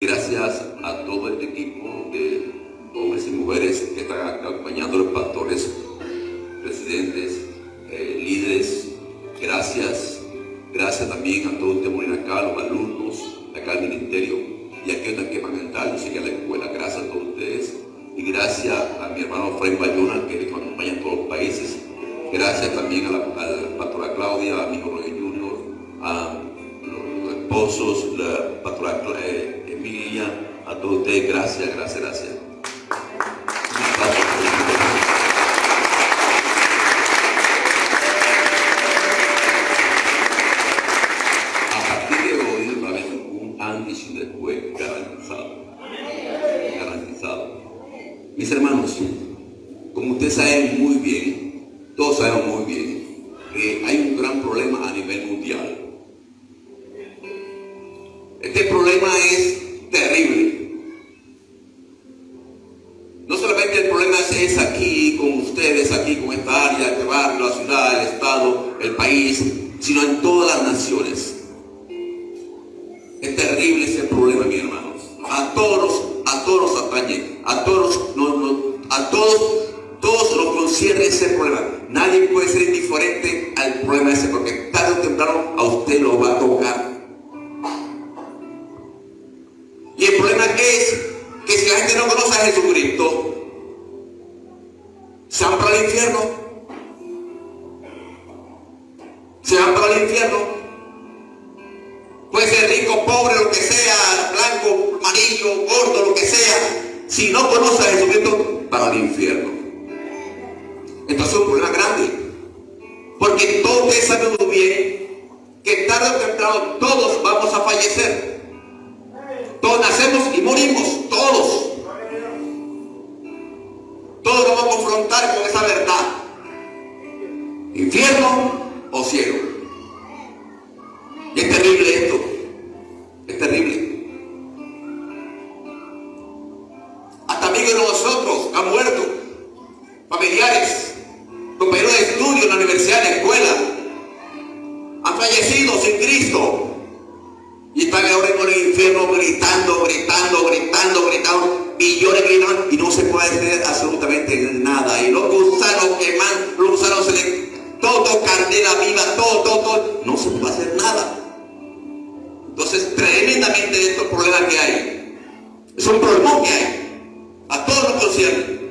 Gracias a todo este equipo de hombres y mujeres que están acompañando a los pastores, presidentes, eh, líderes. Gracias. Gracias también a todo el temor acá, los alumnos, acá al ministerio y a aquellos que van a entrar, y a la escuela. Gracias a todos ustedes. Y gracias a mi hermano Fray Bayona que nos acompaña en todos los países. Gracias también a la, pastora Claudia, a mi Jorge Junior, a los esposos, la pastora Claudia ustedes, gracias, gracias, gracias. no se puede hacer nada. Entonces, tremendamente esto es problema que hay. Es un problema que hay. A todos los concierne.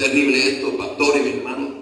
terrible esto, pastores, hermanos.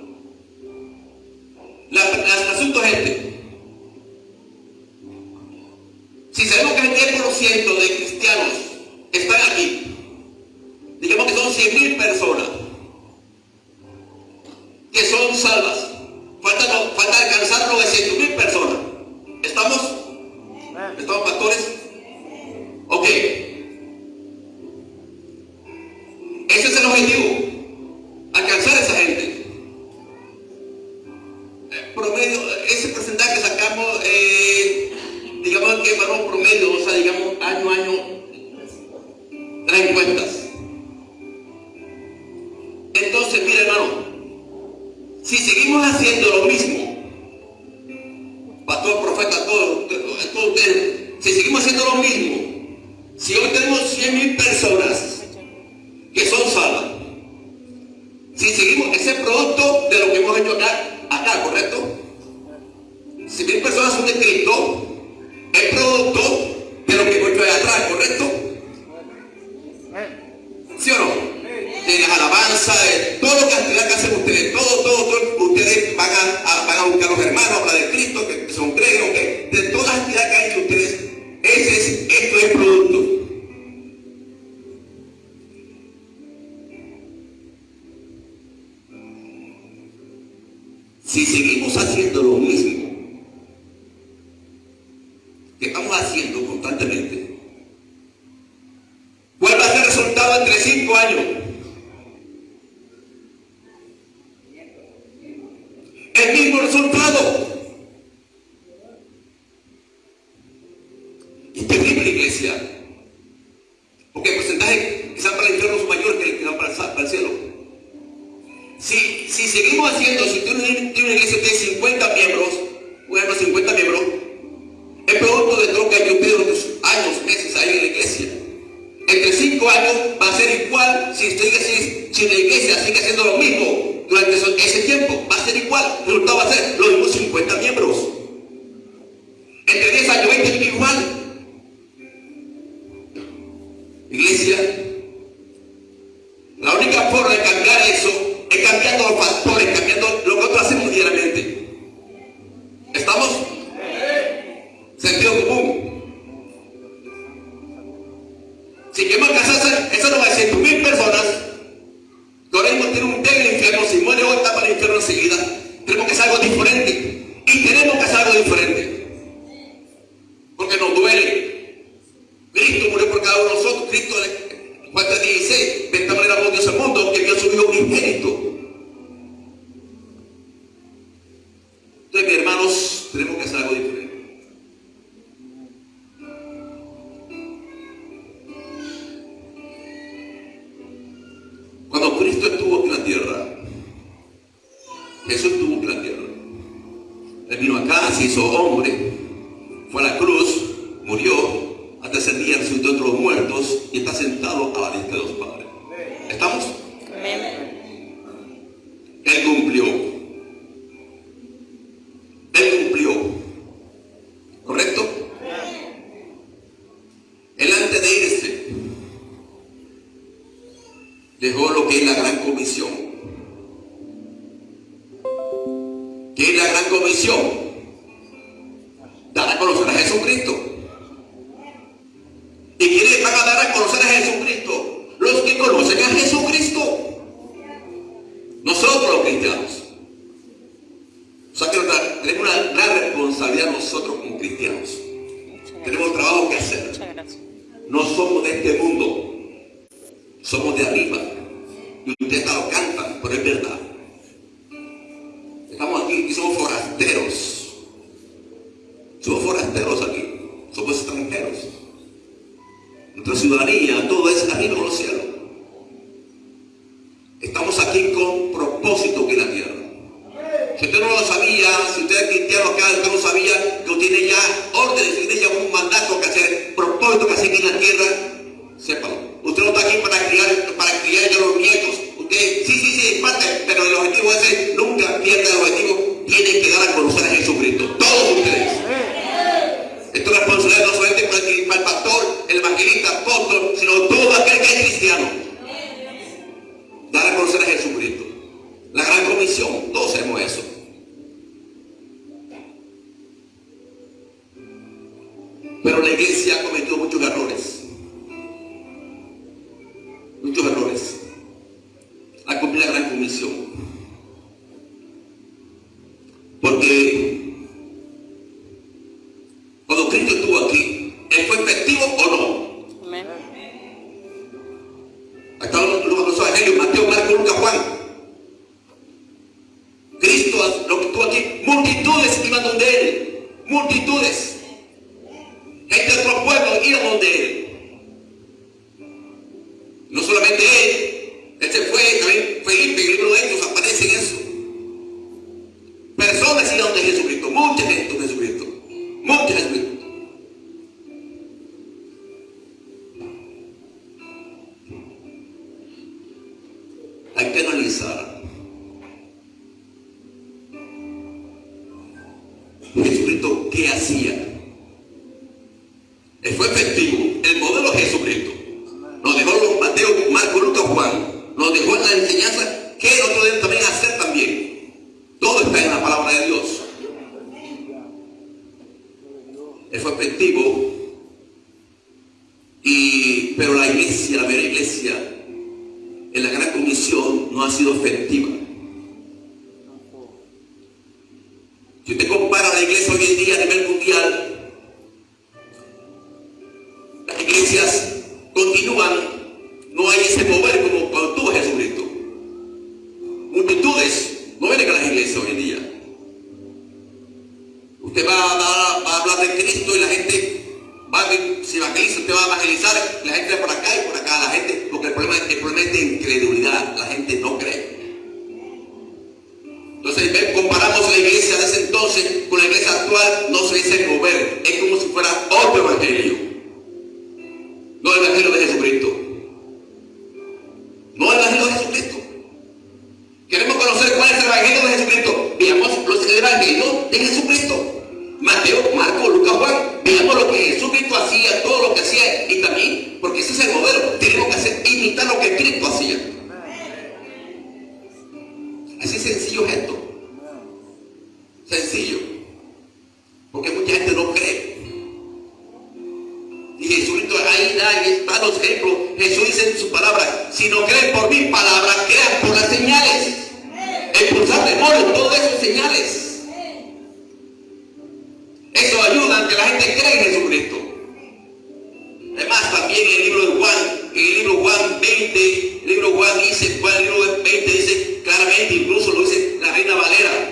Si yo me alcanzo eso no va a decir mil personas.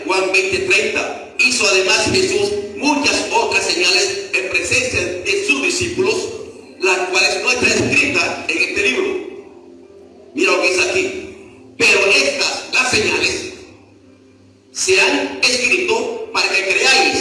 Juan 20:30. Hizo además Jesús muchas otras señales en presencia de sus discípulos, las cuales no están escritas en este libro. Mira lo que dice aquí. Pero estas, las señales, se han escrito para que creáis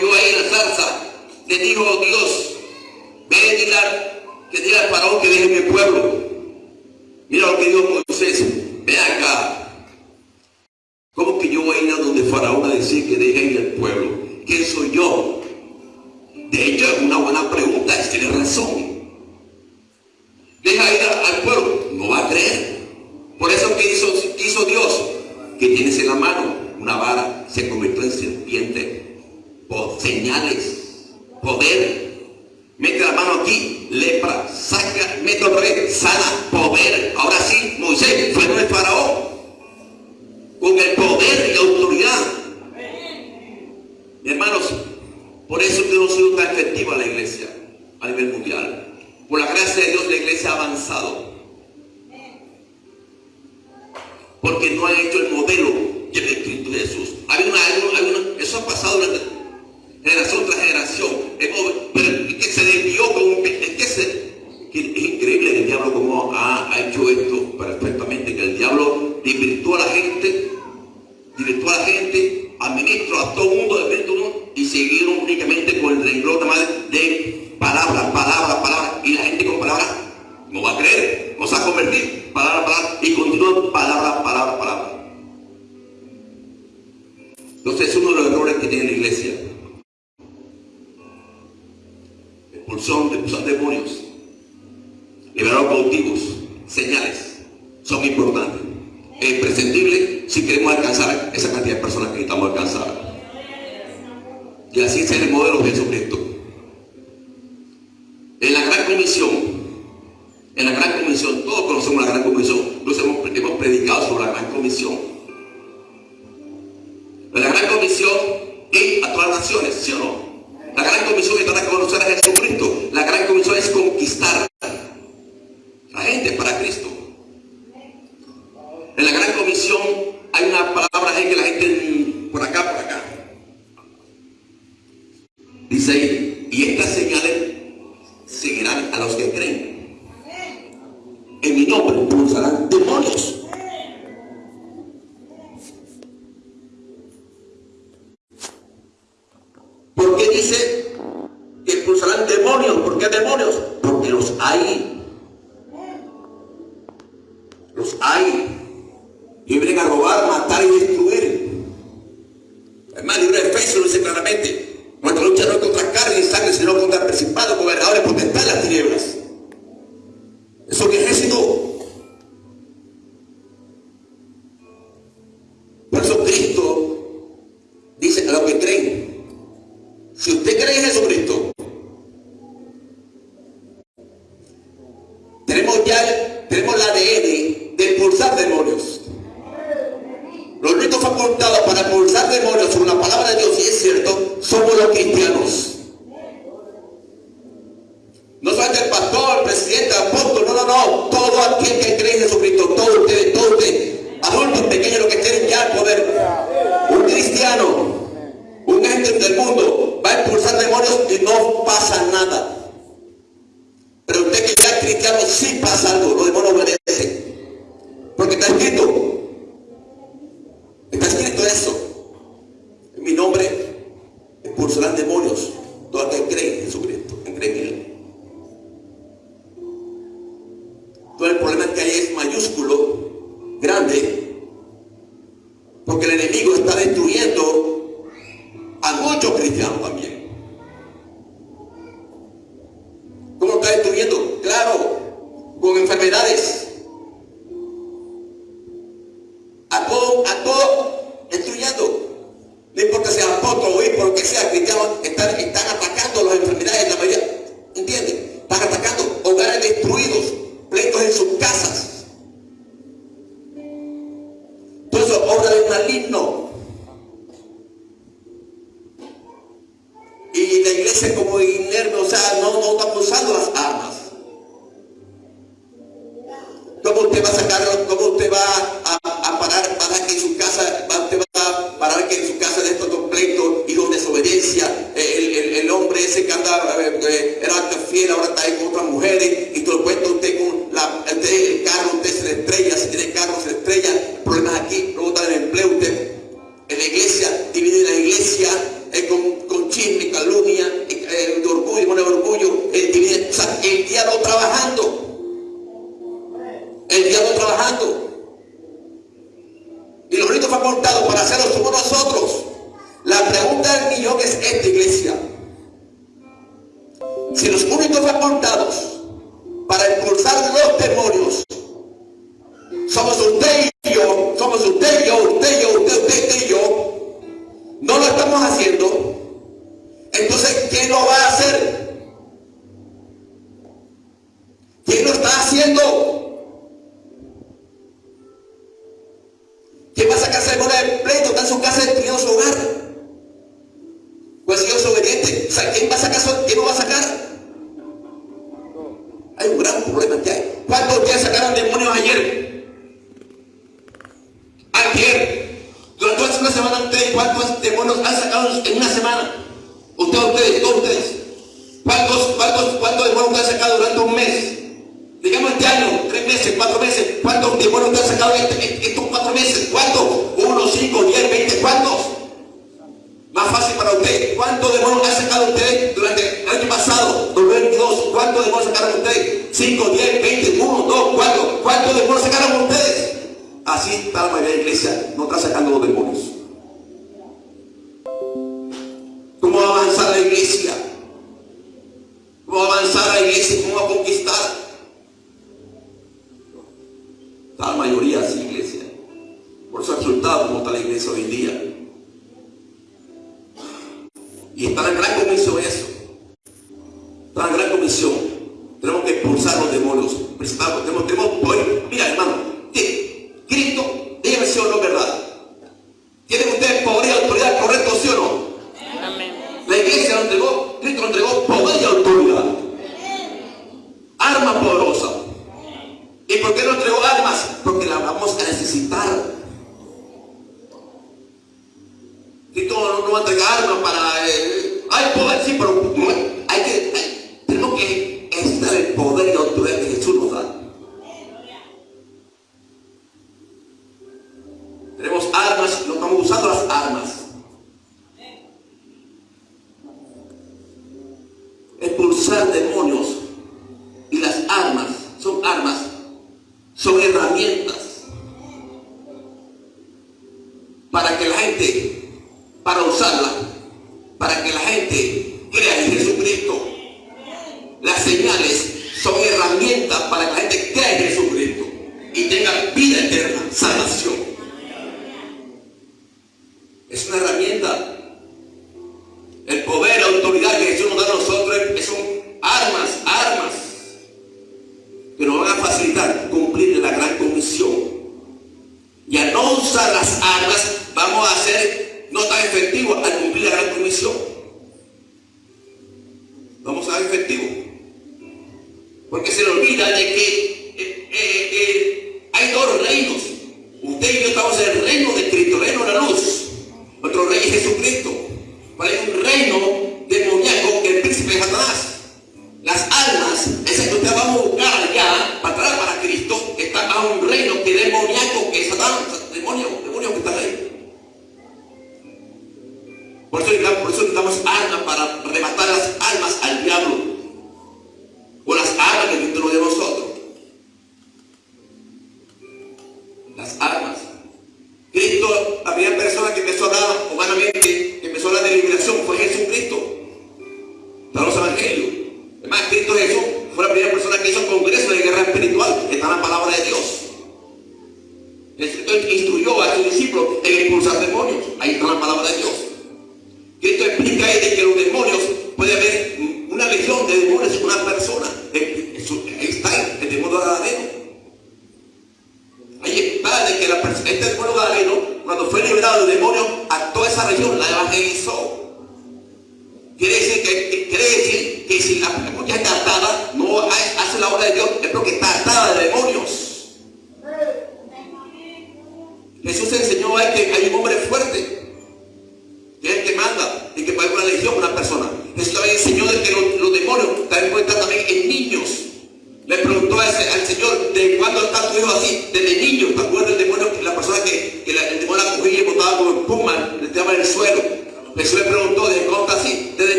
ahí la zarza, le dijo Dios, ve que diga al faraón que deje mi pueblo. Mira lo que dijo Moisés, ve acá. ¿Cómo que yo voy a ir a donde faraón a decir que deje ir al pueblo? ¿Quién soy yo? De hecho, es una buena pregunta, tiene razón. Salvador tem cumplir la gran comisión. Y a no usar las armas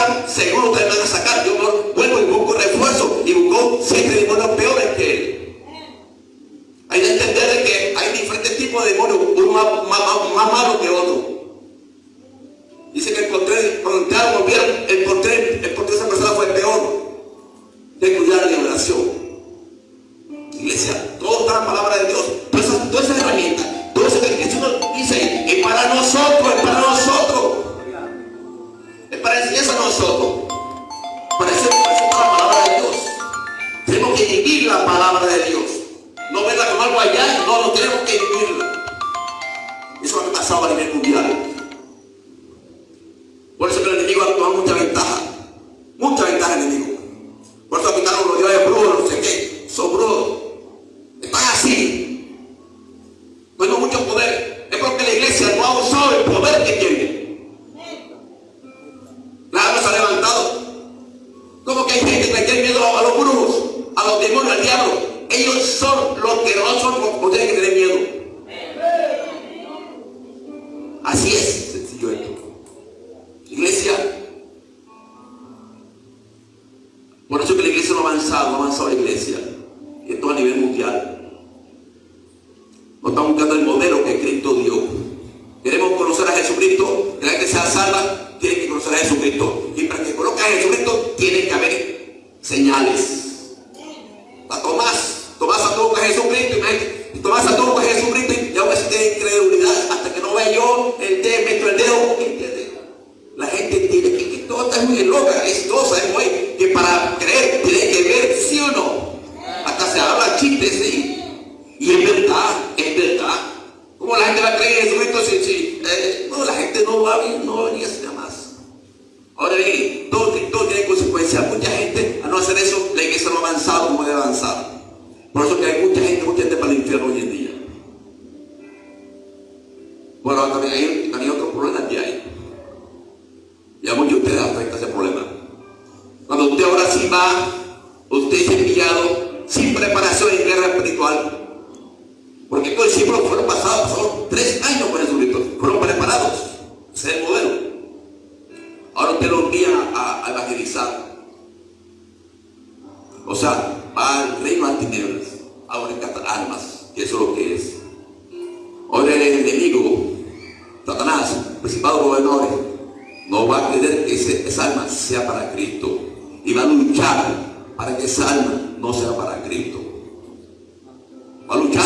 están seguros de lo envía a, a evangelizar. O sea, va al reino de tinieblas, a rescatar almas, que eso es lo que es. Ahora el enemigo, Satanás, principado gobernadores, no va a querer que ese, esa alma sea para Cristo. Y va a luchar para que esa alma no sea para Cristo. Va a luchar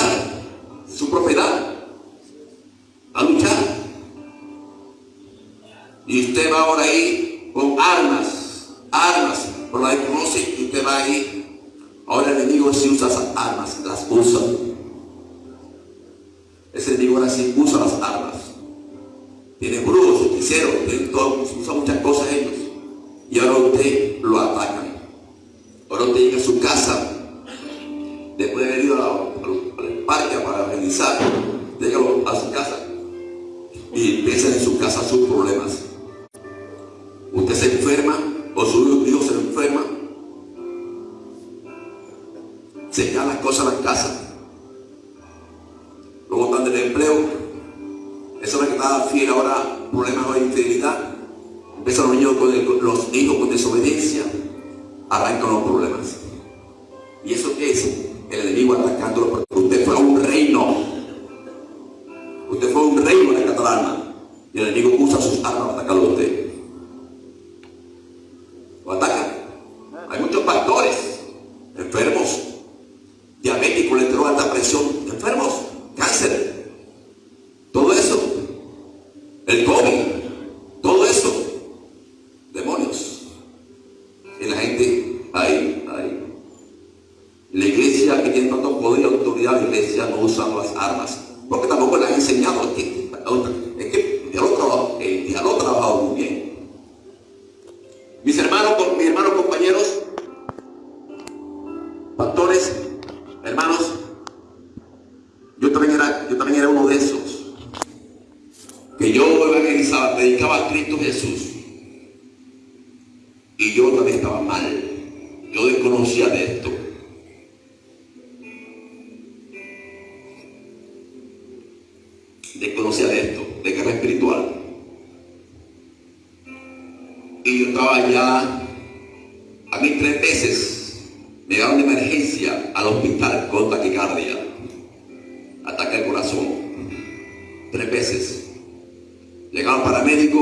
Llegaba el paramédico,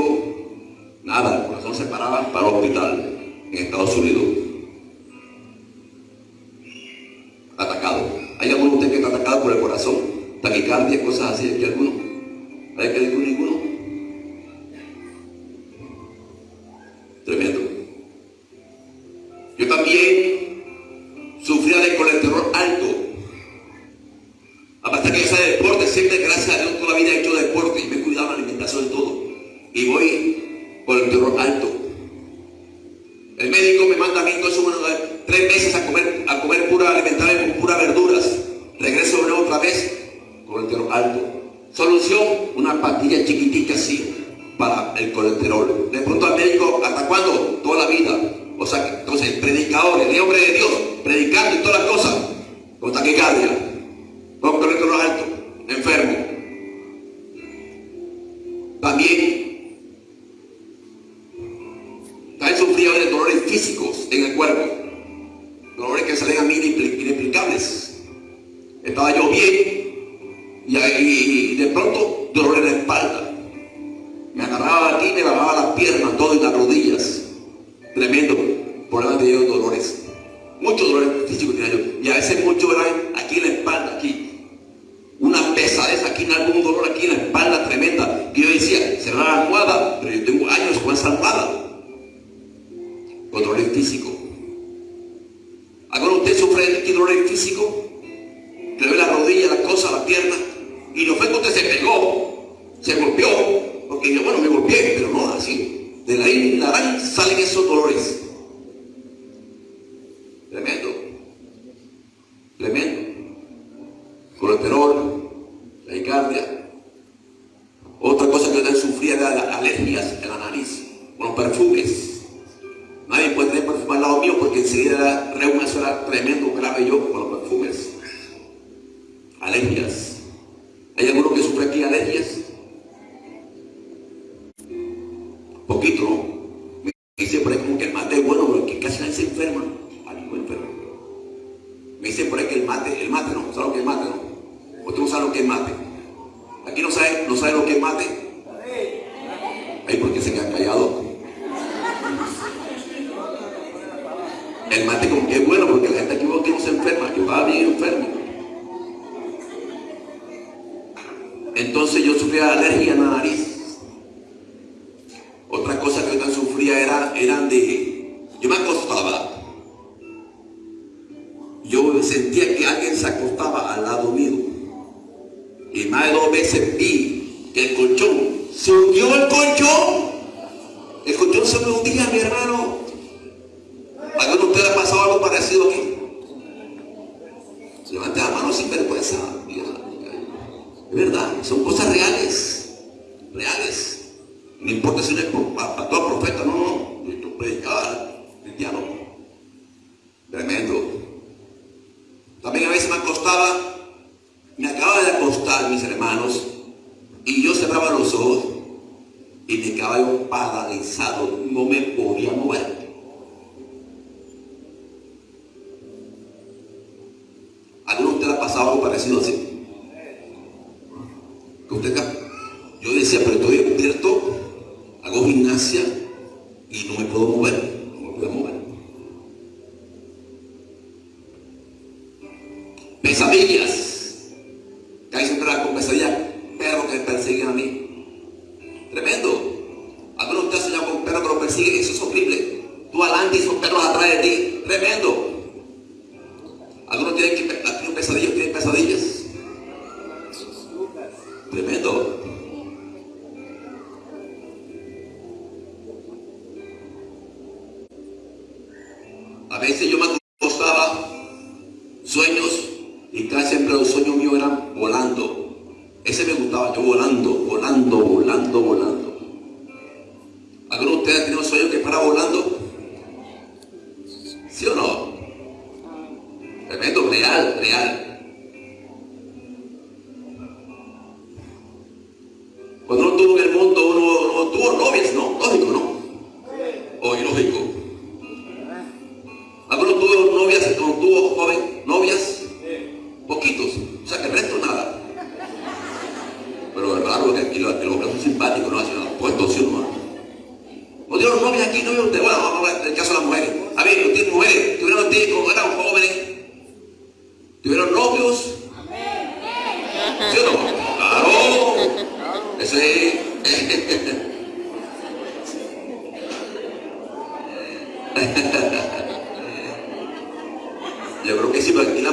nada, el corazón se paraba para el hospital en Estados Unidos. Atacado. ¿Hay alguno de ustedes que está atacado por el corazón? Taquicardia, cosas así, ¿hay alguno? ¿Hay que decir ninguno? Entonces yo sufría alergia en la nariz. Otra cosa que yo sufría era, eran de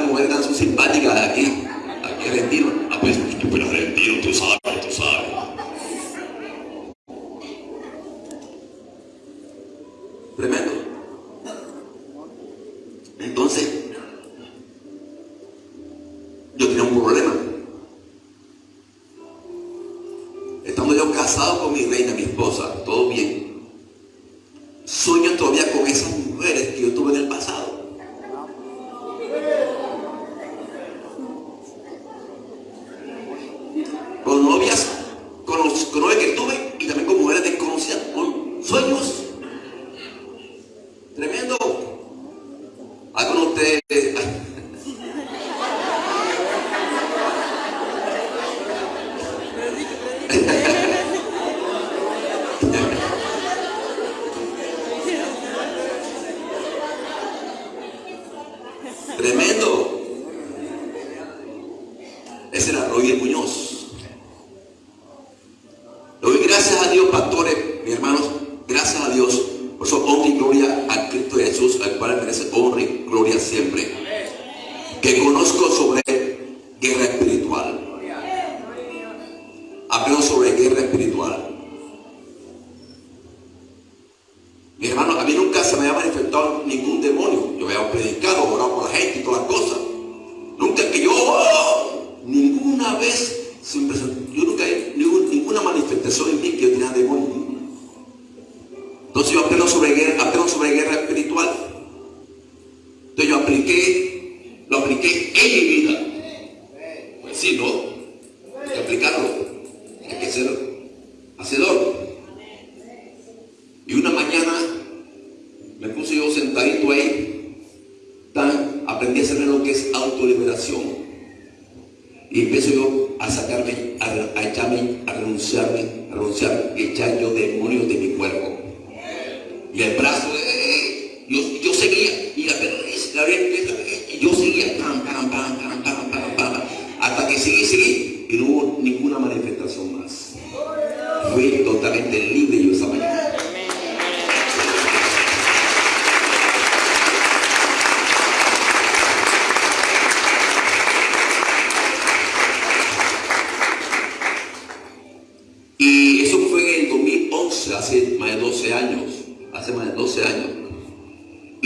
mujer tan simpática de aquí, aquí retiro. Ah, pues, pero retiro, tú sabes.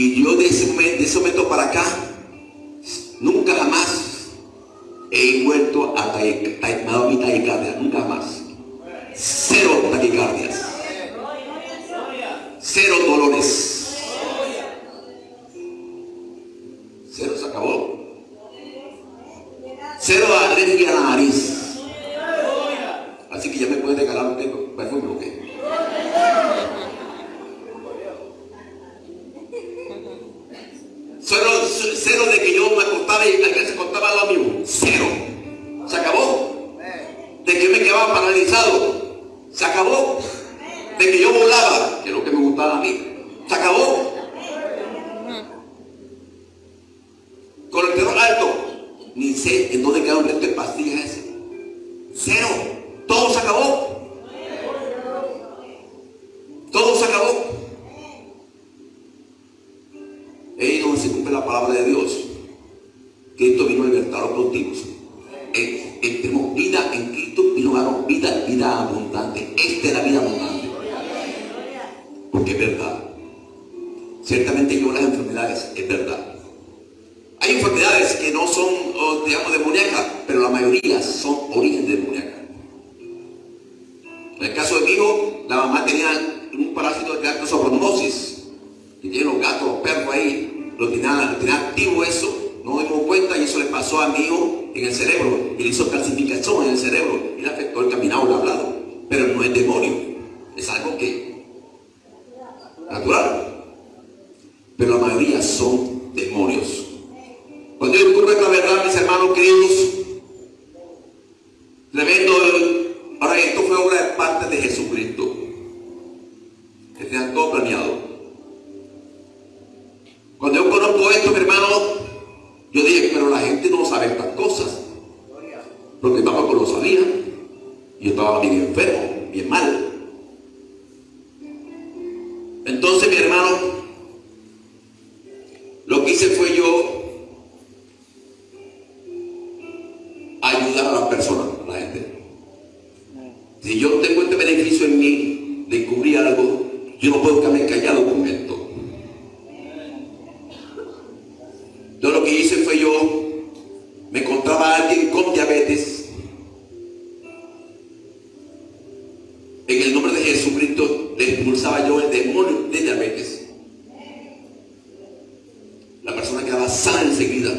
Y yo de ese, momento, para acá, nunca jamás he vuelto a mi taquicardia, nunca más. Cero taquicardias. yo el demonio de diabetes. La persona quedaba sana enseguida.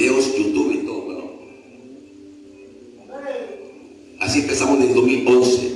videos, YouTube y todo. Bueno. Así empezamos en el 2011.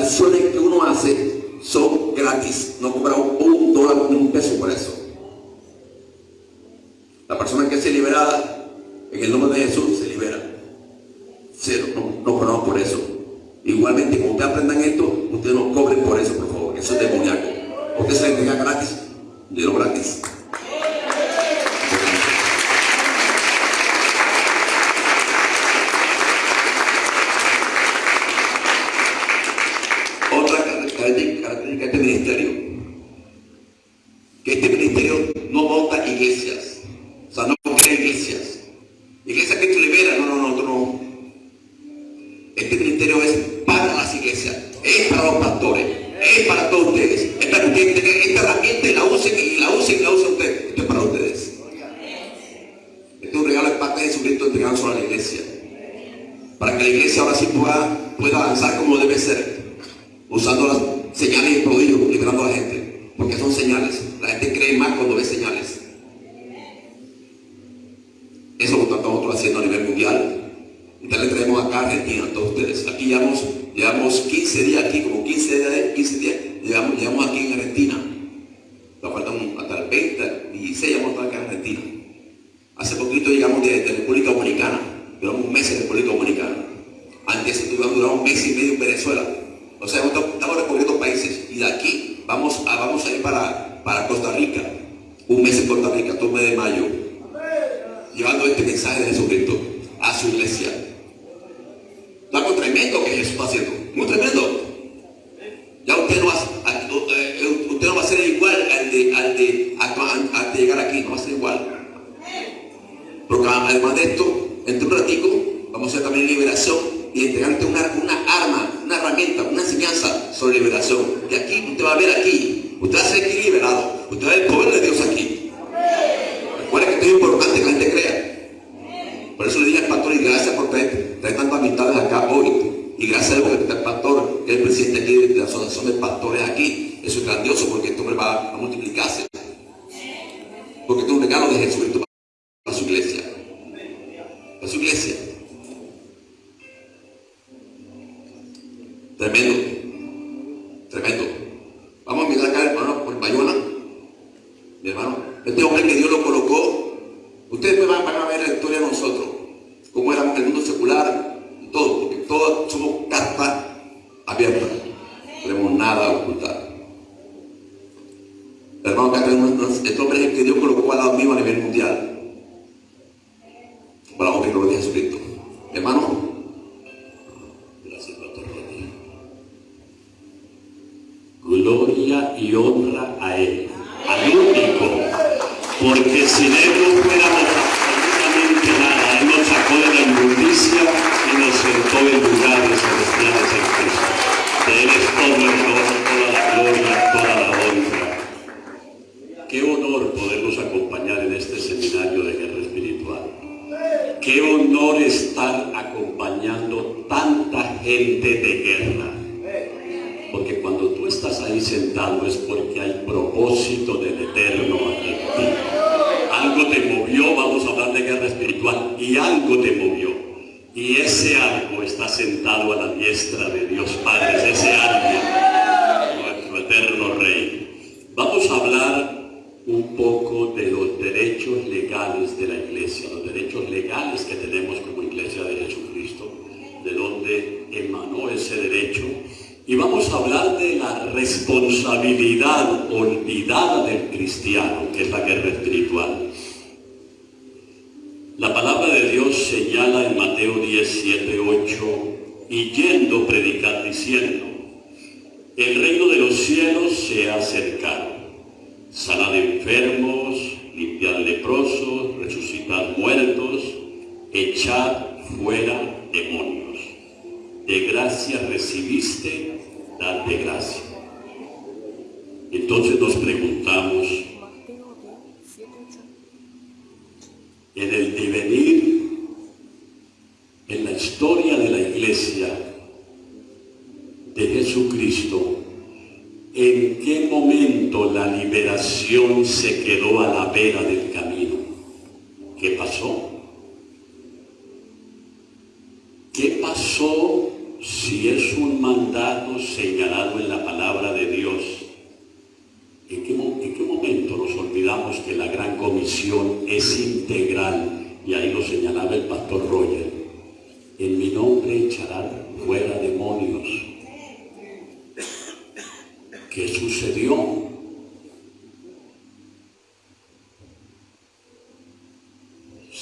canciones que uno hace son gratis, no cobramos un dólar ni un peso por eso.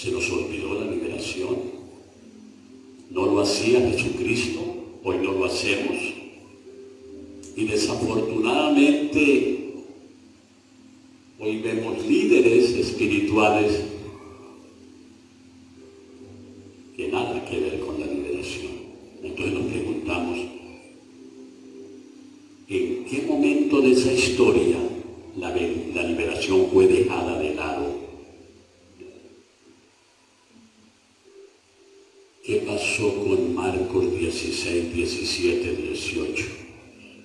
se nos olvidó la liberación. No lo hacía Jesucristo, hoy no lo hacemos. Y desafortunadamente, hoy vemos líderes espirituales 16, 17, 18.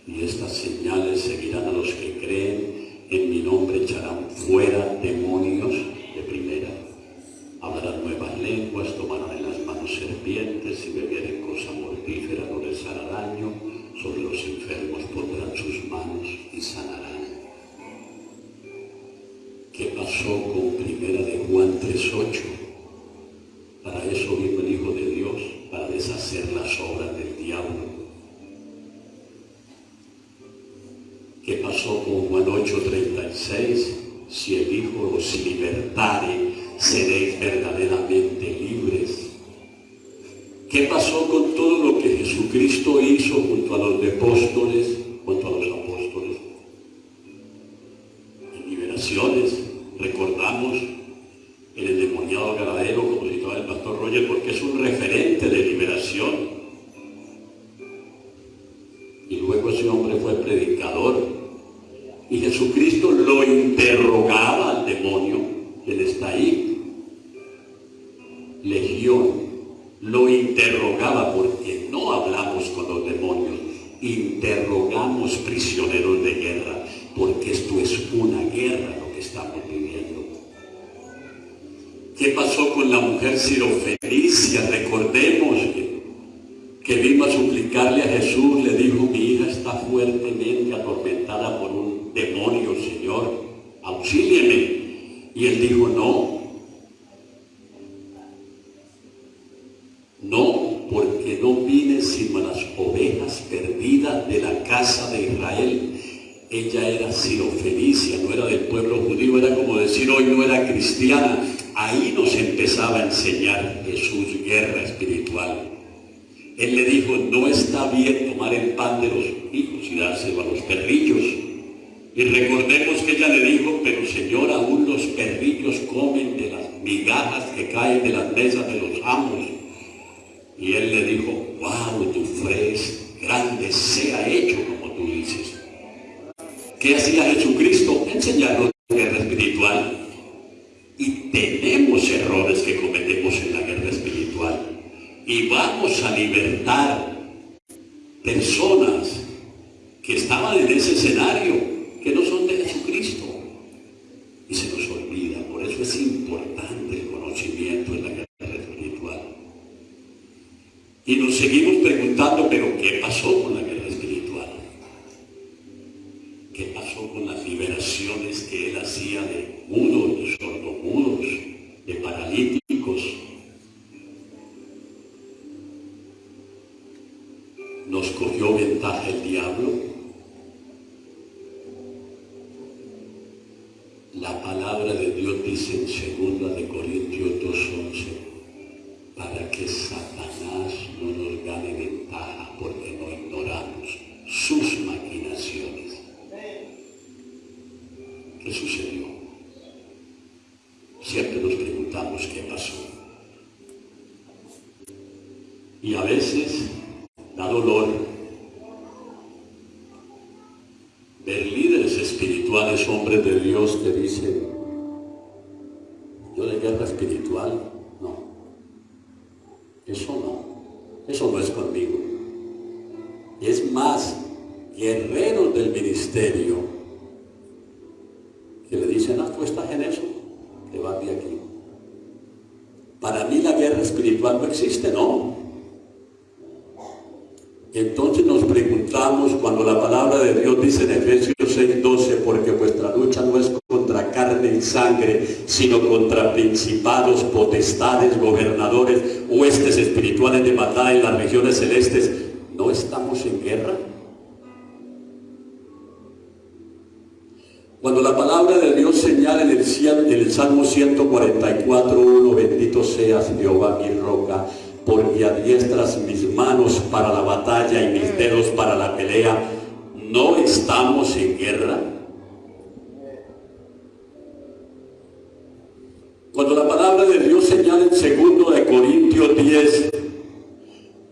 Y estas señales seguirán a los que creen, en mi nombre echarán fuera demonios de primera. Hablarán nuevas lenguas, tomarán en las manos serpientes, y bebieren cosa mortífera no les hará daño, sobre los enfermos pondrán sus manos y sanarán. ¿Qué pasó con primera de Juan 3.8? 6, si el Hijo os libertare, seréis verdaderamente libres. ¿Qué pasó con todo lo que Jesucristo hizo junto a los apóstoles servicios comen de las migajas que caen de las mesas de los amos. Y él le dijo, wow, tu fe grande, sea hecho como tú dices. ¿Qué hacía Jesucristo? Enseñarnos la guerra espiritual. Y tenemos errores que cometemos en la guerra espiritual. Y vamos a libertar personas que estaban en ese escenario, que no son es importante el conocimiento en la guerra espiritual. Y nos seguimos preguntando, pero ¿qué pasó con la guerra espiritual? ¿Qué pasó con las liberaciones que él hacía de mudos, de sordomudos, de paralíticos? ¿Nos cogió ventaja el diablo? La palabra de Dios dice en segunda de Corintios 2.11, para que Satanás no nos gane ventaja porque no ignoramos palabra de Dios señala en el, en el Salmo 144, bendito seas Jehová mi roca, porque adiestras mis manos para la batalla y mis dedos para la pelea. ¿No estamos en guerra? Cuando la palabra de Dios señala en segundo de Corintios 10,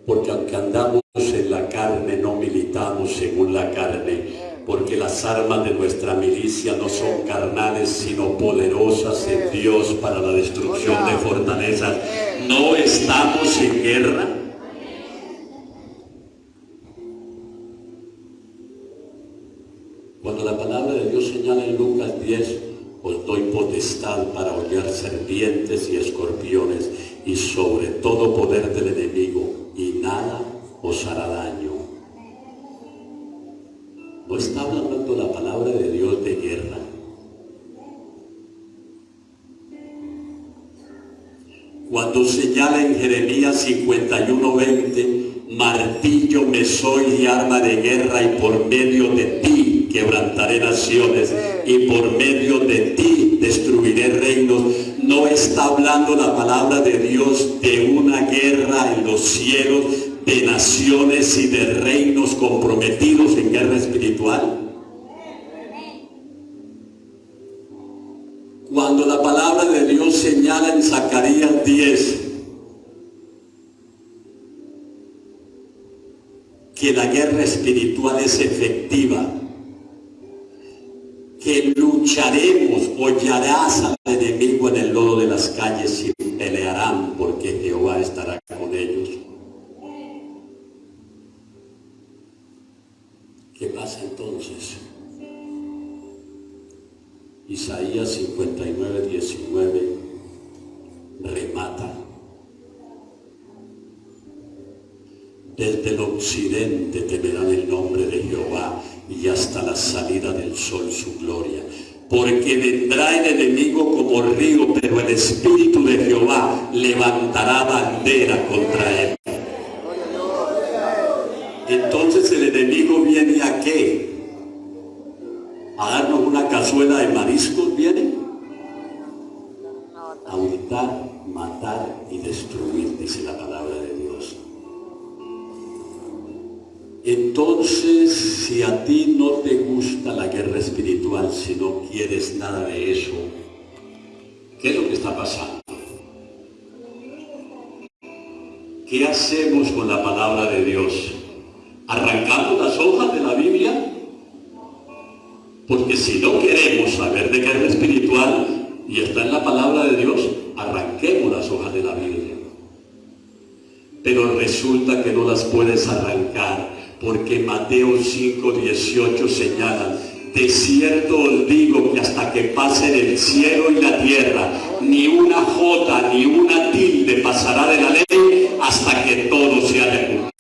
porque aunque andamos en la carne, no militamos según la carne, porque las armas de nuestra milicia no son carnales, sino poderosas en Dios para la destrucción de fortalezas. ¿No estamos en guerra? Cuando la palabra de Dios señala en Lucas 10, os doy potestad para hollar serpientes y escorpiones y sobre todo poder del enemigo y nada os hará daño. No está hablando la palabra de Dios de guerra. Cuando señala en Jeremías 51:20, martillo me soy y arma de guerra y por medio de ti quebrantaré naciones y por medio de ti destruiré reinos. No está hablando la palabra de Dios de una guerra en los cielos, de naciones y de reinos comprometidos en guerra espiritual. Cuando la palabra de Dios señala en Zacarías 10 que la guerra espiritual es efectiva, que lucharemos, hollarás al enemigo en el lodo de las calles y pelearán porque Jehová estará ellos. ¿Qué pasa entonces? Isaías 59, 19 remata. Desde el occidente temerán el nombre de Jehová y hasta la salida del sol su gloria. Porque vendrá el enemigo como río, pero el Espíritu de Jehová levantará bandera contra él. Entonces el enemigo viene a qué? A darnos una cazuela de mariscos, viene a hurtar, matar y destruir, dice la palabra de Dios. Entonces, si a ti no te gusta la guerra espiritual, si no quieres nada de eso, ¿qué es lo que está pasando? ¿Qué hacemos con la palabra de Dios? Arrancando las hojas de la Biblia, porque si no queremos saber de guerra espiritual, y está en la palabra de Dios, arranquemos las hojas de la Biblia. Pero resulta que no las puedes arrancar porque Mateo 5, 18 señala, de cierto os digo que hasta que pasen el cielo y la tierra, ni una jota ni una tilde pasará de la ley hasta que todo se haya cumplido.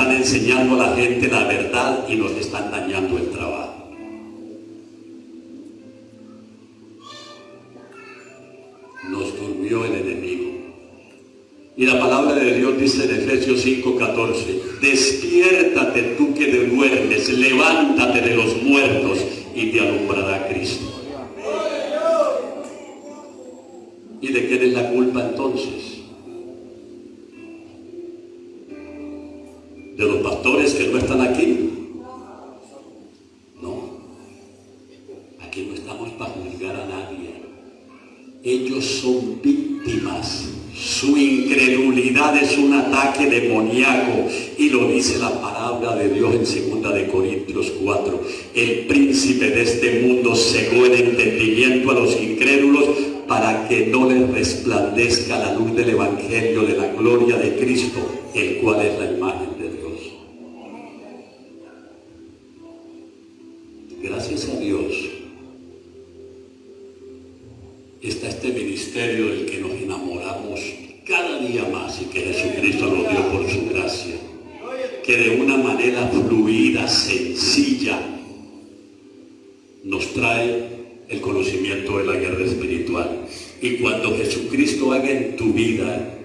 Están enseñando a la gente la verdad y nos están dañando el trabajo. Nos durmió el enemigo. Y la palabra de Dios dice en Efesios 5:14, despiértate tú que duermes, levántate de los muertos y te alumbrará Cristo. Es un ataque demoníaco y lo dice la palabra de Dios en 2 de Corintios 4. El príncipe de este mundo cegó el entendimiento a los incrédulos para que no les resplandezca la luz del Evangelio de la gloria de Cristo, el cual es la imagen más y que Jesucristo nos dio por su gracia. Que de una manera fluida, sencilla, nos trae el conocimiento de la guerra espiritual. Y cuando Jesucristo haga en tu vida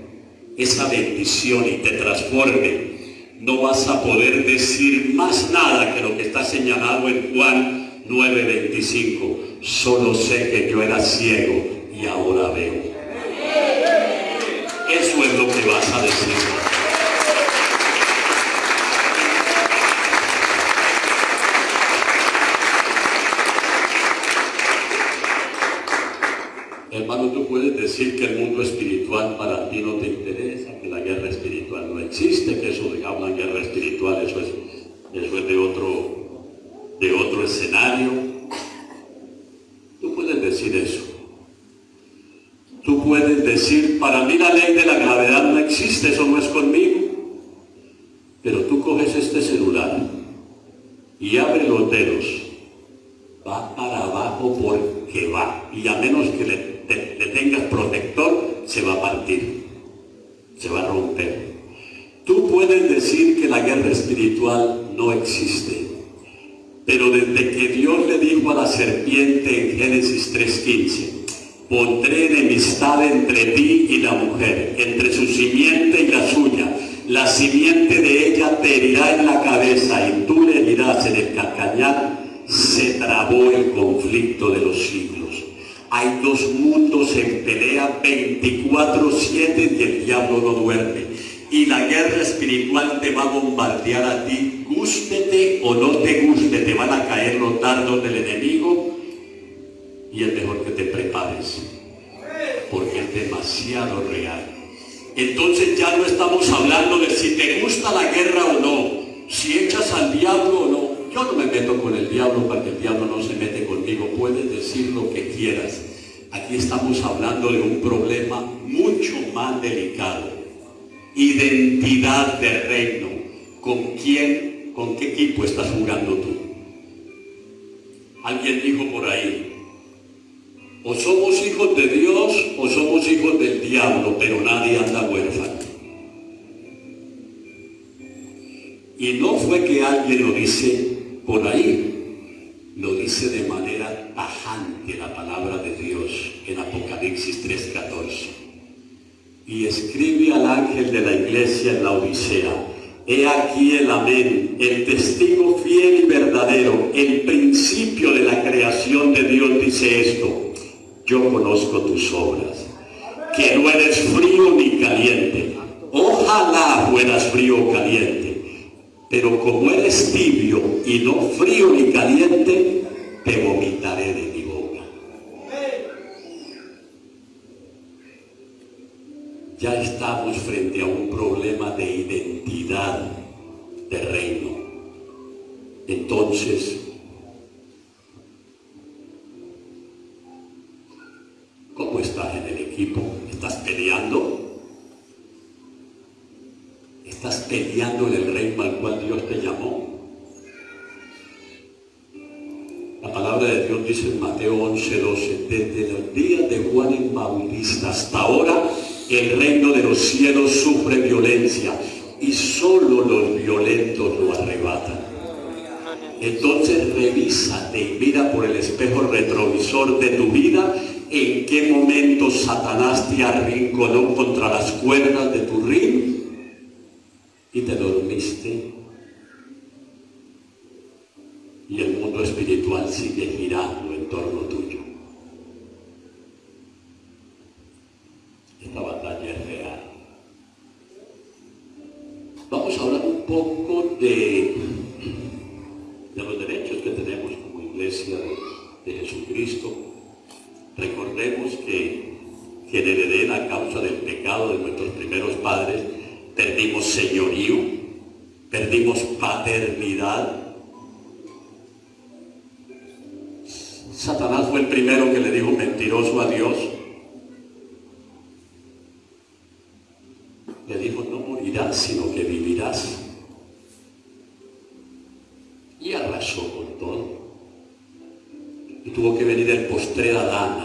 esa bendición y te transforme, no vas a poder decir más nada que lo que está señalado en Juan 9:25. Solo sé que yo era ciego y ahora veo. Lo que vas a decir. Hermano, tú puedes decir que el mundo espiritual para ti no te interesa, que la guerra espiritual no existe, que eso de hablan guerra espiritual, eso es, eso es de otro, de otro escenario. Tú puedes decir eso. Decir, para mí la ley de la gravedad no existe, eso no es conmigo. Pero tú coges este celular y abre los dedos, va para abajo porque va. Y a menos que le, tengas protector, se va a partir, se va a romper. Tú puedes decir que la guerra espiritual no existe, pero desde que Dios le dijo a la serpiente en Génesis 3.15, Pondré enemistad entre ti y la mujer, entre su simiente y la suya. La simiente de ella te herirá en la cabeza y tú le herirás en el calcañar. se trabó el conflicto de los siglos. Hay dos mundos en pelea 24-7 y el diablo no duerme. Y la guerra espiritual te va a bombardear a ti, gústete o no te guste, te van a caer los dardos del enemigo y es mejor que te prepares, porque es demasiado real. Entonces ya no estamos hablando de si te gusta la guerra o no, si echas al diablo o no. Yo no me meto con el diablo para que el diablo no se mete conmigo. Puedes decir lo que quieras. Aquí estamos hablando de un problema mucho más delicado. Identidad de reino. ¿Con quién, con qué equipo estás jugando tú? Alguien dijo por ahí, o somos hijos de Dios o somos hijos del diablo, pero nadie anda huérfano. Y no fue que alguien lo dice por ahí, lo dice de manera tajante la palabra de Dios en Apocalipsis 3.14. Y escribe al ángel de la iglesia en la Odisea, He aquí el amén, el testigo fiel y verdadero, el principio de la creación de Dios dice esto, yo conozco tus obras, que no eres frío ni caliente, ojalá fueras frío o caliente, pero como eres tibio y no frío ni caliente, te vomitaré de mi boca. Ya estamos frente a un problema de identidad de reino. Entonces, ¿cómo estás en el equipo? ¿Estás peleando? Estás peleando en el reino al cual Dios te llamó. La palabra de Dios dice en Mateo 11, 12, desde los días de Juan el Bautista hasta ahora, el reino de los cielos sufre violencia y solo los violentos lo arrebatan. Entonces revísate y mira por el espejo retrovisor de tu vida en qué momento Satanás te arrinconó contra las cuerdas de tu ring y te dormiste y el mundo espiritual sigue girando en torno tuyo. Esta batalla es real. Vamos a hablar un poco de, de los derechos que tenemos como iglesia de, Jesucristo. Recordemos que, que en el Edén, a causa del pecado de nuestros primeros padres, perdimos señorío, perdimos paternidad. Satanás fue el primero que le dijo mentiroso a Dios. Le dijo, no morirás, sino que vivirás. Y arrasó con todo. Y tuvo que venir el postre Adán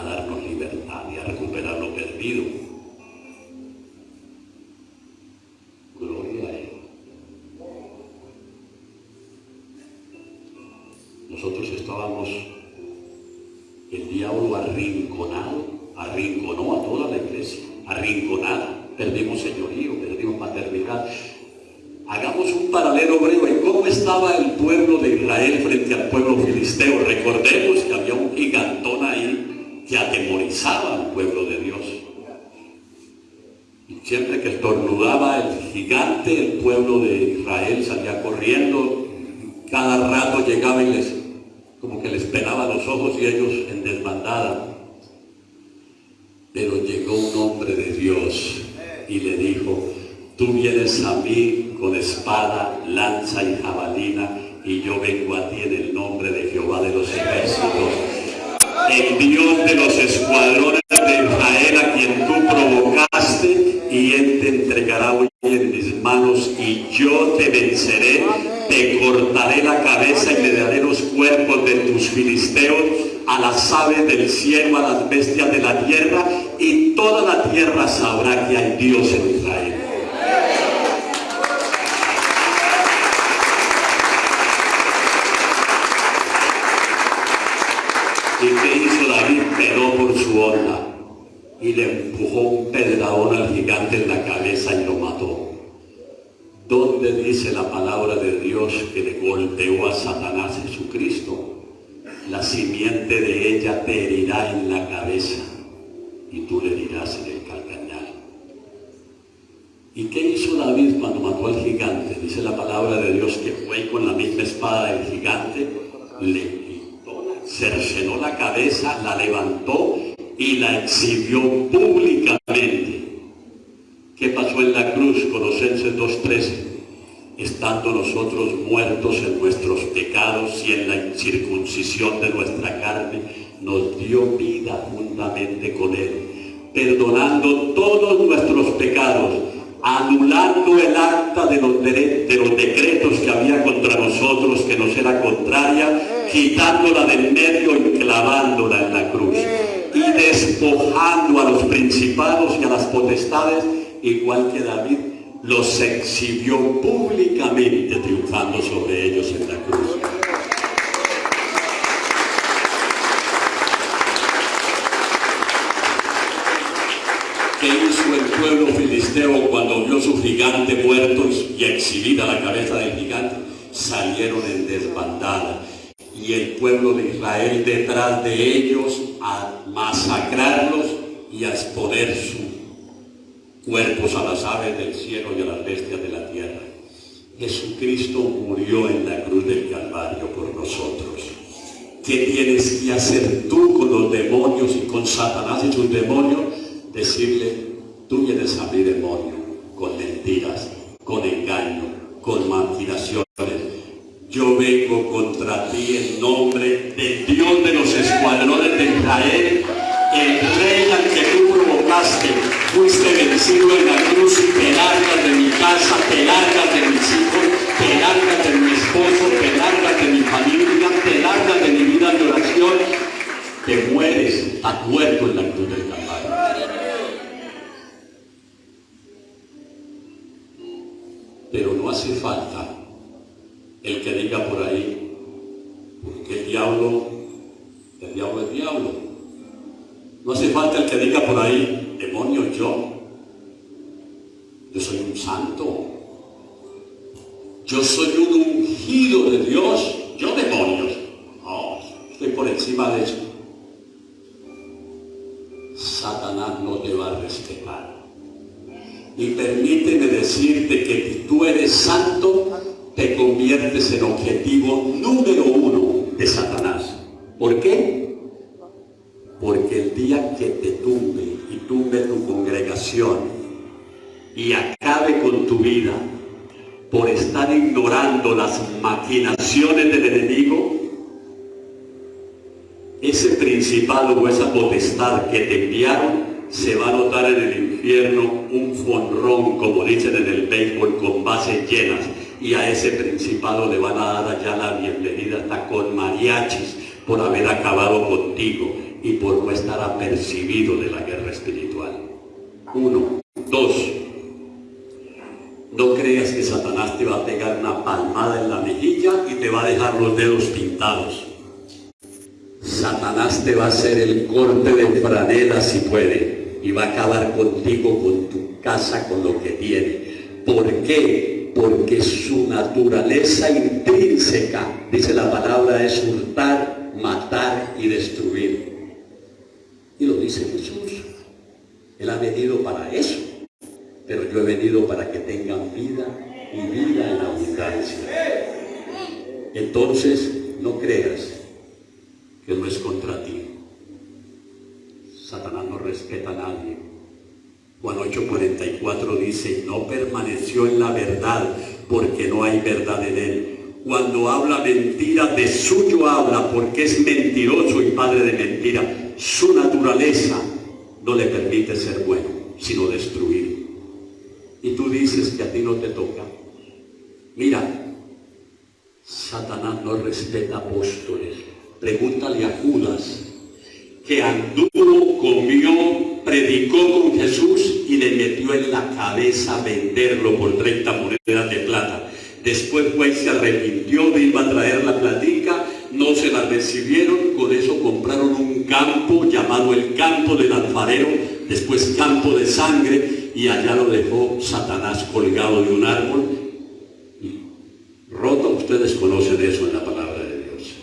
gigante, el pueblo de Israel salía corriendo. Cada rato llegaba y les como que les pelaba los ojos y ellos en desbandada. Pero llegó un hombre de Dios y le dijo, tú vienes a mí con espada, lanza y jabalina, y yo vengo a ti en el nombre de Jehová de los ejércitos, el Dios de los escuadrones venceré te cortaré la cabeza y le daré los cuerpos de tus filisteos a las aves del cielo, a las bestias de la tierra, y toda la tierra sabrá que hay Dios en Israel. ¿Y qué hizo David? Peló por su onda y le empujó un pedradón al gigante en la cabeza y lo mató. ¿Dónde dice la palabra de Dios que le golpeó a Satanás Jesucristo? la simiente de ella te herirá en la cabeza y tú le dirás en el calcañal. ¿Y qué hizo David cuando mató al gigante? Dice la palabra de Dios que fue con la misma espada del gigante, le quitó, cercenó la cabeza, la levantó y la exhibió públicamente. ¿Qué pasó en la cruz? Colosenses 2.13 estando nosotros muertos en nuestros pecados y en la incircuncisión de nuestra carne, nos dio vida juntamente con Él, perdonando todos nuestros pecados, anulando el acta de los, de los decretos que había contra nosotros, que nos era contraria, quitándola del medio y clavándola en la cruz, y despojando a los principados y a las potestades, igual que David los exhibió públicamente triunfando sobre ellos en la cruz. ¿Qué hizo el pueblo filisteo cuando vio su gigante muerto y exhibida la cabeza del gigante? Salieron en desbandada y el pueblo de Israel detrás de ellos a masacrarlos y a exponer su cuerpos a las aves del cielo y a las bestias de la tierra. Jesucristo murió en la cruz del Calvario por nosotros. ¿Qué tienes que hacer tú con los demonios y con Satanás y sus demonios? Decirle, tú vienes a mi demonio con mentiras, con engaño, con maquinaciones. Yo vengo contra ti en nombre del Dios de los escuadrones de Israel, el rey al que tú provocaste, fuiste vencido en la cruz y te largas de mi casa, te largas de mis hijos, te largas de mi esposo, te largas de mi familia, te largas de mi vida de oración, te mueres, estás muerto en la cruz del Calvario. Pero no hace falta el que diga por ahí, porque el diablo, el diablo es diablo. No hace falta el que diga por ahí, demonio yo. Yo soy un santo. Yo soy un ungido de Dios. Yo demonios. No, estoy por encima de eso. Satanás no te va a respetar. Y permíteme decirte que si tú eres santo, te conviertes en objetivo número uno de Satanás. ¿Por qué? Porque el día que te tumbe tumbe tu congregación y acabe con tu vida por estar ignorando las maquinaciones del enemigo, ese principado o esa potestad que te enviaron se va a notar en el infierno un fonrón, como dicen en el béisbol, con bases llenas. Y a ese principado le van a dar allá la bienvenida hasta con mariachis por haber acabado contigo y por no estar apercibido de la guerra espiritual. Uno. Dos. No creas que Satanás te va a pegar una palmada en la mejilla y te va a dejar los dedos pintados. Satanás te va a hacer el corte de franela si puede y va a acabar contigo, con tu casa, con lo que tiene. ¿Por qué? Porque su naturaleza intrínseca, dice la palabra, es hurtar, matar y destruir. Y lo dice Jesús. Él ha venido para eso. Pero yo he venido para que tengan vida y vida en abundancia. Entonces, no creas que no es contra ti. Satanás no respeta a nadie. Juan 8:44 dice, no permaneció en la verdad porque no hay verdad en él. Cuando habla mentira, de suyo habla porque es mentiroso y padre de mentira su naturaleza no le permite ser bueno, sino destruir. Y tú dices que a ti no te toca. Mira, Satanás no respeta apóstoles. Pregúntale a Judas, que anduvo, comió, predicó con Jesús y le metió en la cabeza venderlo por 30 monedas de plata. Después fue y se arrepintió, iba a traer la platica no se la recibieron, con eso compraron un campo llamado el campo del alfarero, después campo de sangre, y allá lo dejó Satanás colgado de un árbol. Roto, ustedes conocen eso en la palabra de Dios.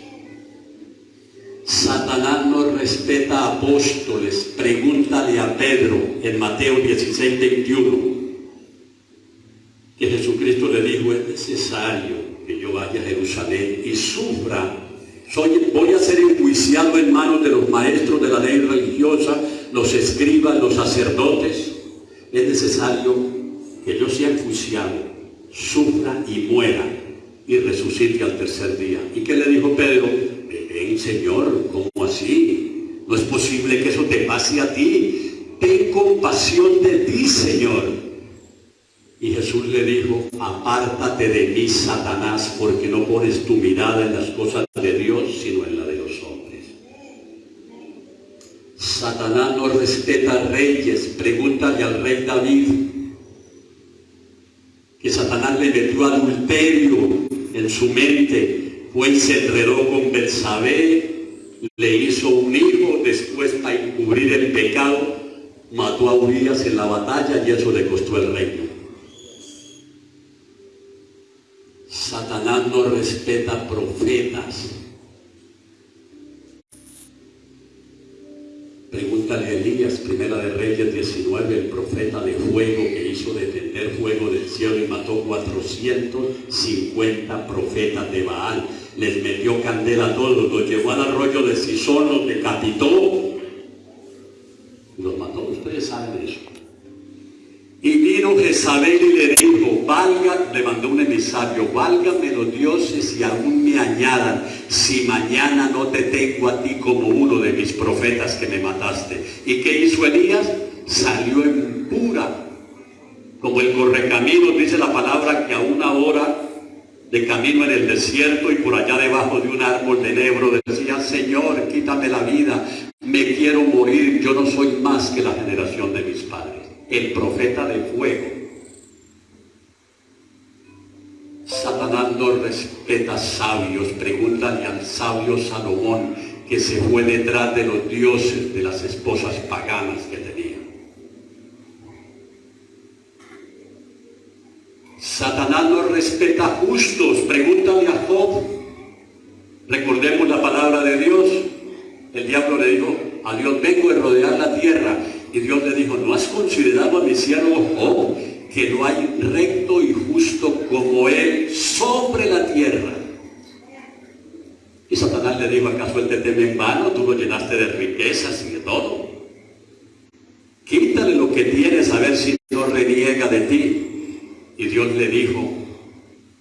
respeta apóstoles, pregúntale a Pedro en Mateo 16, 21, que Jesucristo le dijo, es necesario que yo vaya a Jerusalén y sufra. Soy, voy a ser enjuiciado en manos de los maestros de la ley religiosa, los escribas, los sacerdotes. Es necesario que yo sea enjuiciado, sufra y muera y resucite al tercer día. ¿Y qué le dijo Pedro? Ven, Señor, ¿cómo así? No es posible que eso te pase a ti. Ten compasión de ti, Señor. Y Jesús le dijo, apártate de mí, Satanás, porque no pones tu mirada en las cosas de Dios, sino en la de los hombres. Satanás no respeta reyes. Pregúntale al rey David, que Satanás le metió adulterio en su mente, fue y se enredó con Belsabé, le hizo un hijo, después para encubrir el pecado, mató a Urias en la batalla y eso le costó el reino. Satanás no respeta profetas. Pregúntale Elías, primera de Reyes 19, el profeta de fuego que hizo descender fuego del cielo y mató 450 profetas de Baal. Les metió candela a todos, los llevó al arroyo de Sison, los decapitó. Los mató, ustedes saben eso. Y vino Jezabel y le dijo, le mandó un emisario, válgame los dioses y aún me añadan, si mañana no te tengo a ti como uno de mis profetas que me mataste. ¿Y qué hizo Elías? Salió en pura, como el correcamino, dice la palabra que a una hora de camino en el desierto y por allá debajo de un árbol de nebro decía, Señor, quítame la vida, me quiero morir, yo no soy más que la generación de mis padres el profeta de fuego. Satanás no respeta sabios. Pregúntale al sabio Salomón que se fue detrás de los dioses de las esposas paganas que tenía. Satanás no respeta justos. Pregúntale a Job. Recordemos la palabra de Dios. El diablo le dijo, a Dios vengo a rodear la tierra y Dios le dijo, ¿no has considerado a mi siervo Job, que no hay recto y justo como él sobre la tierra? Y Satanás le dijo, ¿acaso él te teme en vano? Tú lo llenaste de riquezas y de todo. Quítale lo que tienes a ver si no reniega de ti. Y Dios le dijo,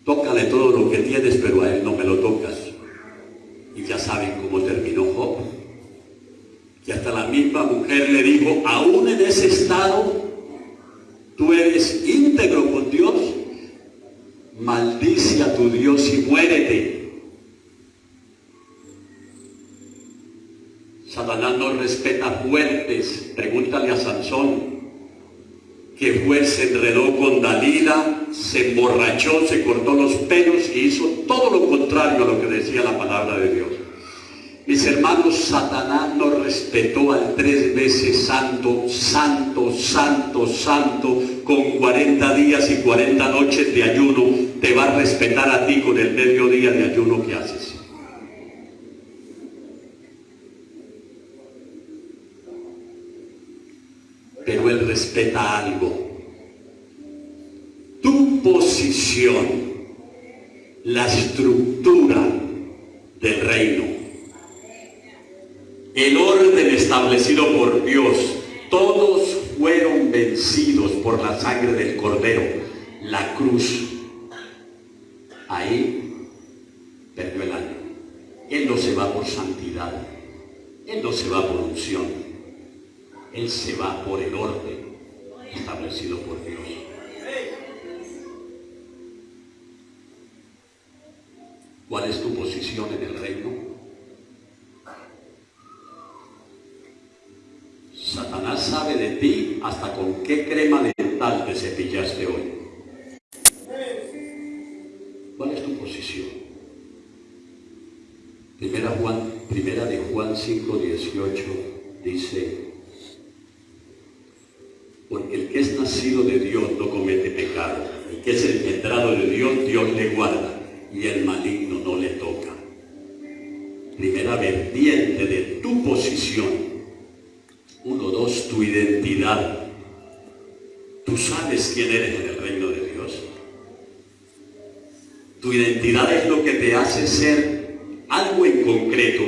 tócale todo lo que tienes, pero a él no me lo tocas. Y ya saben cómo terminó Job. Y hasta la misma mujer le dijo, aún en ese estado, tú eres íntegro con Dios, maldice a tu Dios y muérete. Satanás no respeta fuertes. Pregúntale a Sansón, que fue, se enredó con Dalila, se emborrachó, se cortó los pelos y hizo todo lo contrario a lo que decía la palabra de Dios. Mis hermanos, Satanás no respetó al tres veces santo, santo, santo, santo, con 40 días y 40 noches de ayuno, te va a respetar a ti con el mediodía de ayuno que haces. Pero él respeta algo. Tu posición, la estructura del reino el orden establecido por Dios, todos fueron vencidos por la sangre del Cordero, la cruz. Ahí perdió el año. Él no se va por santidad, Él no se va por unción, Él se va por el orden establecido por Dios. ¿Cuál es tu posición en el hasta con qué crema dental te cepillaste hoy. ¿Cuál es tu posición? Primera, Juan, primera de Juan 5, 18 dice, porque el que es nacido de Dios no comete pecado, el que es engendrado de Dios, Dios le guarda y el maligno no le toca. primera vertiente de tu posición. Uno, dos, tu identidad. Sabes quién eres en el reino de Dios. Tu identidad es lo que te hace ser algo en concreto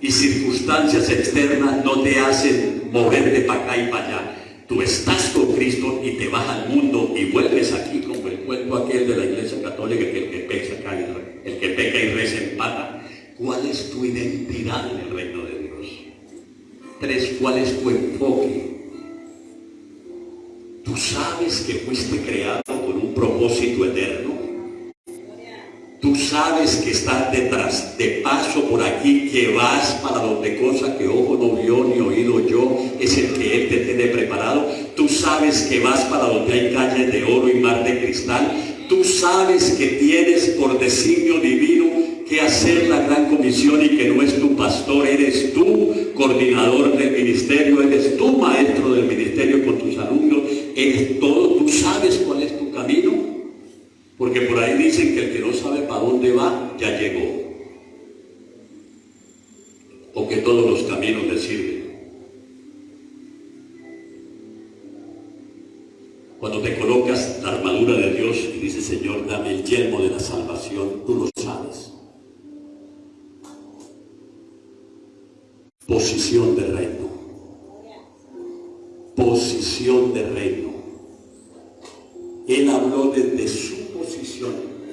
y circunstancias externas no te hacen moverte para acá y para allá. Tú estás con Cristo y te vas al mundo y vuelves aquí como el cuento aquel de la iglesia católica que el que peca, el que peca y reza empata. ¿Cuál es tu identidad en el reino de Dios? Tres, ¿cuál es tu enfoque? Tú sabes que fuiste creado con un propósito eterno. Tú sabes que estás detrás, de paso por aquí, que vas para donde cosa que ojo no vio ni oído yo, es el que Él te tiene preparado. Tú sabes que vas para donde hay calles de oro y mar de cristal. Tú sabes que tienes por designio divino que hacer la gran comisión y que no es tu pastor, eres tú coordinador del ministerio, eres tú maestro del ministerio con tus alumnos, eres todo, tú sabes cuál es tu camino. Porque por ahí dicen que el que no sabe para dónde va, ya llegó. O que todos los caminos le sirven. Cuando te colocas la armadura de Dios y dices, Señor, dame el yelmo de la salvación, tú lo sabes. Posición de reino. Posición de reino. Él habló desde su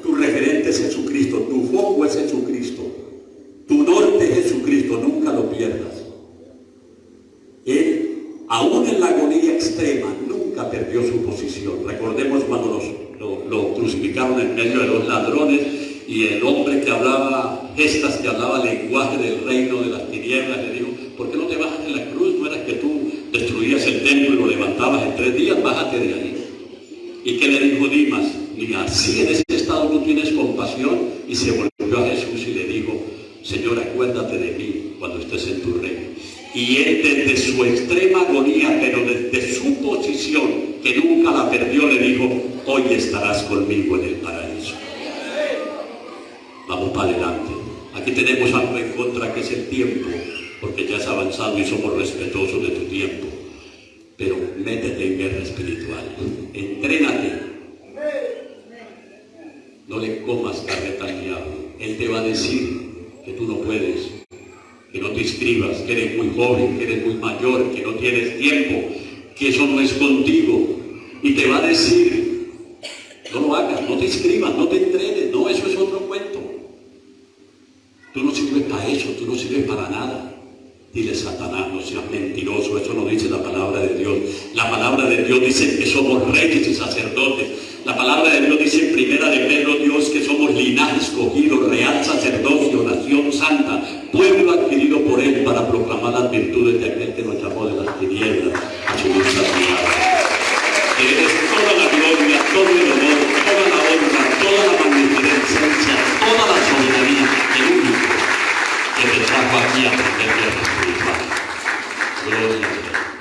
tu referente es Jesucristo, tu foco es Jesucristo, tu norte es Jesucristo, nunca lo pierdas. Él, aún en la agonía extrema, nunca perdió su posición. Recordemos cuando lo, lo, crucificaron en medio de los ladrones y el hombre que hablaba gestas, que hablaba lenguaje del reino de las tinieblas, le dijo, ¿por qué no te bajas de la cruz? ¿No era que tú el templo y lo levantabas en tres días? Bájate de ahí. ¿Y qué le dijo Dimas? Y así en ese estado tú tienes compasión y se volvió a Jesús y le dijo, Señor, acuérdate de mí cuando estés en tu reino. Y él desde su extrema agonía, pero desde su posición, que nunca la perdió, le dijo, hoy estarás conmigo en el paraíso. Vamos para adelante. Aquí tenemos algo en contra que es el tiempo, porque ya has avanzado y somos respetuosos de tu tiempo. Pero métete en guerra espiritual. Entrénate no le comas carne al diablo. Él te va a decir que tú no puedes, que no te inscribas, que eres muy joven, que eres muy mayor, que no tienes tiempo, que eso no es contigo. Y te va a decir, no lo hagas, no te inscribas, no te entrenes, no, eso es otro cuento. Tú no sirves para eso, tú no sirves para nada. Dile Satanás, no seas mentiroso, eso no dice la palabra de Dios. La palabra de Dios dice que somos reyes y sacerdotes. La palabra de Dios dice en primera de Pedro Dios que somos linaje escogido, real sacerdocio, nación santa, pueblo adquirido por él para proclamar las virtudes de aquel que nos llamó de las tinieblas a su luz eres toda la gloria, todo el que te trajo aquí a aprender Aquí